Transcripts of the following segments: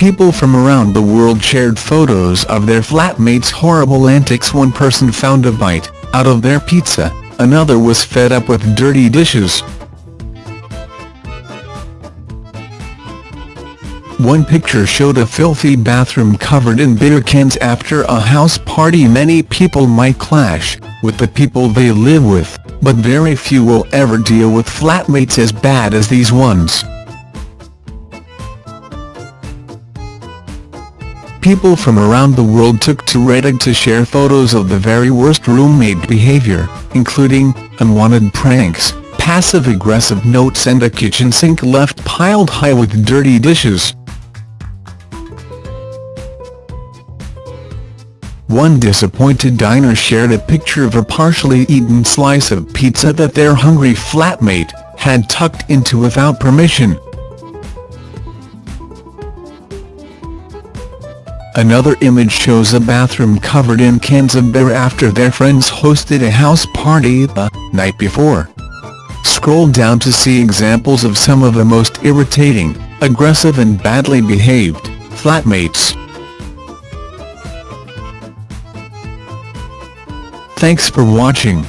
People from around the world shared photos of their flatmates' horrible antics one person found a bite out of their pizza, another was fed up with dirty dishes. One picture showed a filthy bathroom covered in beer cans after a house party many people might clash with the people they live with, but very few will ever deal with flatmates as bad as these ones. People from around the world took to Reddit to share photos of the very worst roommate behavior, including unwanted pranks, passive-aggressive notes and a kitchen sink left piled high with dirty dishes. One disappointed diner shared a picture of a partially eaten slice of pizza that their hungry flatmate had tucked into without permission. Another image shows a bathroom covered in cans of beer after their friends hosted a house party the night before. Scroll down to see examples of some of the most irritating, aggressive and badly behaved flatmates. Thanks for watching.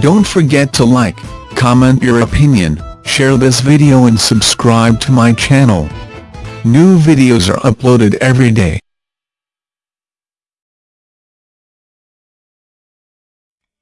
Don't forget to like, comment your opinion, share this video and subscribe to my channel. New videos are uploaded every day.